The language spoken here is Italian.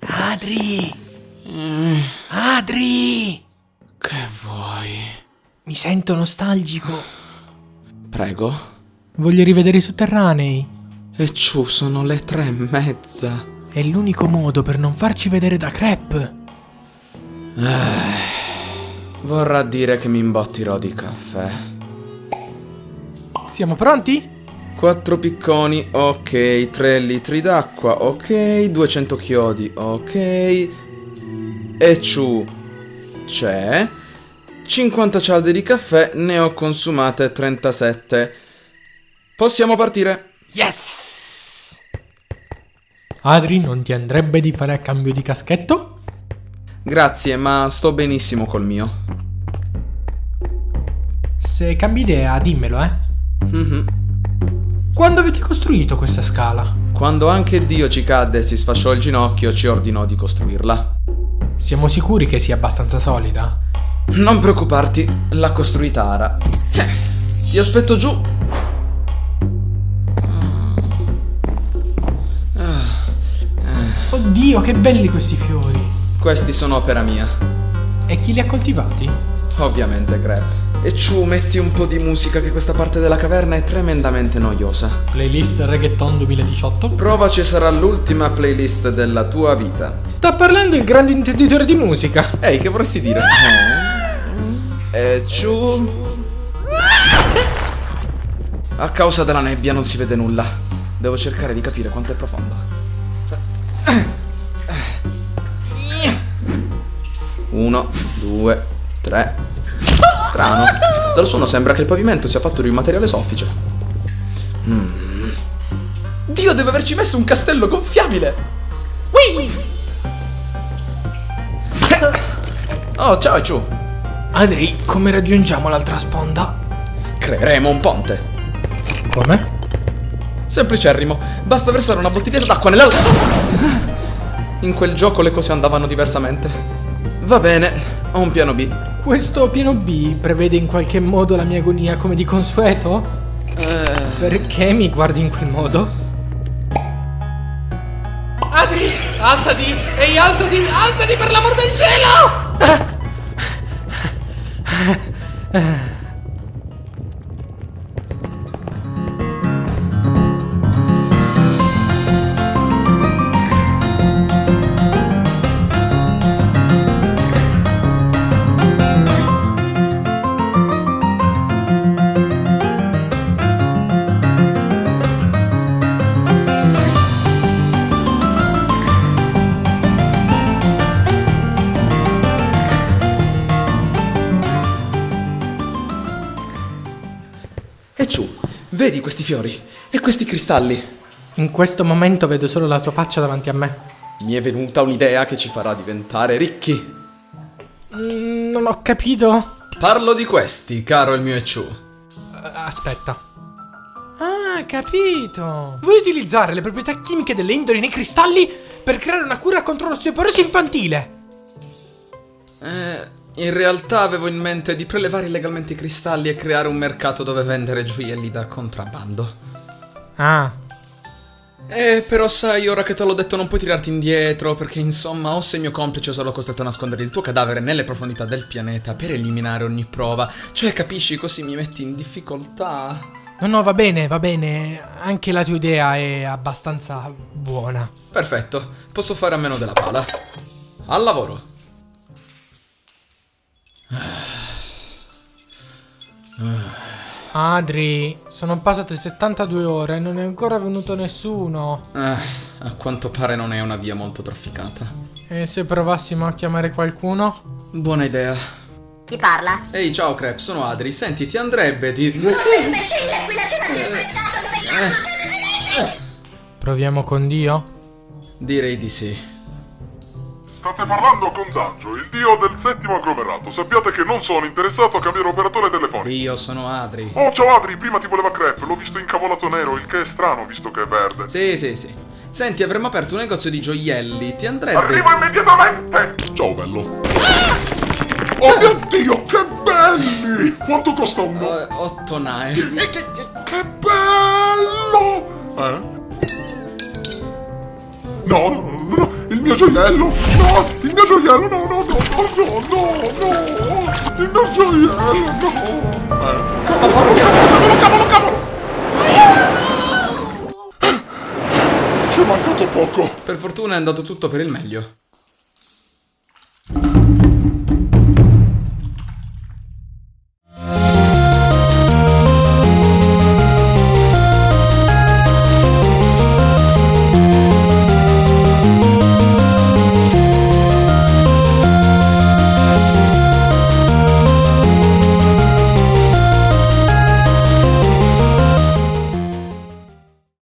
Adri! Adri! Che vuoi? Mi sento nostalgico. Prego. Voglio rivedere i sotterranei. E ciù, sono le tre e mezza. È l'unico modo per non farci vedere da Crep. Vorrà dire che mi imbottirò di caffè. Siamo pronti? Quattro picconi, ok. Tre litri d'acqua, ok. 200 chiodi, ok. E ciù, c'è. 50 cialde di caffè, ne ho consumate 37. Possiamo partire. Yes! Adri, non ti andrebbe di fare a cambio di caschetto? Grazie, ma sto benissimo col mio. Se cambi idea, dimmelo, eh. Mhm. Quando avete costruito questa scala? Quando anche Dio ci cadde e si sfasciò il ginocchio, ci ordinò di costruirla. Siamo sicuri che sia abbastanza solida? Non preoccuparti, l'ha costruita Ara. Ti aspetto giù. Oddio, che belli questi fiori! Questi sono opera mia. E chi li ha coltivati? Ovviamente, Crep. E ciù, metti un po' di musica che questa parte della caverna è tremendamente noiosa. Playlist Reggaeton 2018? Provaci sarà l'ultima playlist della tua vita. Sta parlando il grande intenditore di musica. Ehi, che vorresti dire? E ciù. A causa della nebbia non si vede nulla. Devo cercare di capire quanto è profondo. Uno, due, tre. Strano. Dal suono sembra che il pavimento sia fatto di un materiale soffice. Mm. Dio deve averci messo un castello gonfiabile! Whee! Oh, ciao Ciu! Adri, come raggiungiamo l'altra sponda? Creeremo un ponte. Come? Semplicerrimo, basta versare una bottiglietta d'acqua nella... In quel gioco le cose andavano diversamente. Va bene, ho un piano B. Questo piano B prevede in qualche modo la mia agonia come di consueto? Eh, Perché mi guardi in quel modo? Adri, alzati! Ehi, alzati! Alzati per l'amor del cielo! E Ciu, vedi questi fiori e questi cristalli? In questo momento vedo solo la tua faccia davanti a me. Mi è venuta un'idea che ci farà diventare ricchi. Mm, non ho capito. Parlo di questi, caro il mio Echu. Eh, Aspetta. Ah, capito. Vuoi utilizzare le proprietà chimiche delle indoli nei cristalli per creare una cura contro l'osteoporosi infantile? In realtà avevo in mente di prelevare illegalmente i cristalli e creare un mercato dove vendere gioielli da contrabbando. Ah, Eh, però sai, ora che te l'ho detto non puoi tirarti indietro, perché insomma, o sei mio complice o sarò costretto a nascondere il tuo cadavere nelle profondità del pianeta per eliminare ogni prova. Cioè, capisci, così mi metti in difficoltà. no, no, va bene, va bene. Anche la tua idea è abbastanza buona. Perfetto, posso fare a meno della pala. Al lavoro. Adri, sono passate 72 ore e non è ancora venuto nessuno. Eh, a quanto pare non è una via molto trafficata. E se provassimo a chiamare qualcuno? Buona idea. Chi parla? Ehi, ciao Crep, sono Adri. Senti, ti andrebbe di... Imbecille, qui la cena si è inventato dove Proviamo con Dio? Direi di sì. State parlando con Zangio, il dio del settimo agglomerato. Sappiate che non sono interessato a cambiare operatore telefonico. Io sono Adri. Oh, ciao Adri, prima ti voleva crepe, l'ho visto incavolato nero, il che è strano visto che è verde. Sì, sì, sì. Senti, avremmo aperto un negozio di gioielli. Ti andrebbe... Arrivo immediatamente! Ciao, bello. Oh mio Dio, che belli! Quanto costa uno? Eh, otto nae. Che bello! Eh? No, no, no, mio gioiello! No! Il mio gioiello! No, no, no, no, no, no! Il mio gioiello, no! Eh, cavolo, cavolo, cavolo, cavolo! Ci è mancato poco! Per fortuna è andato tutto per il meglio.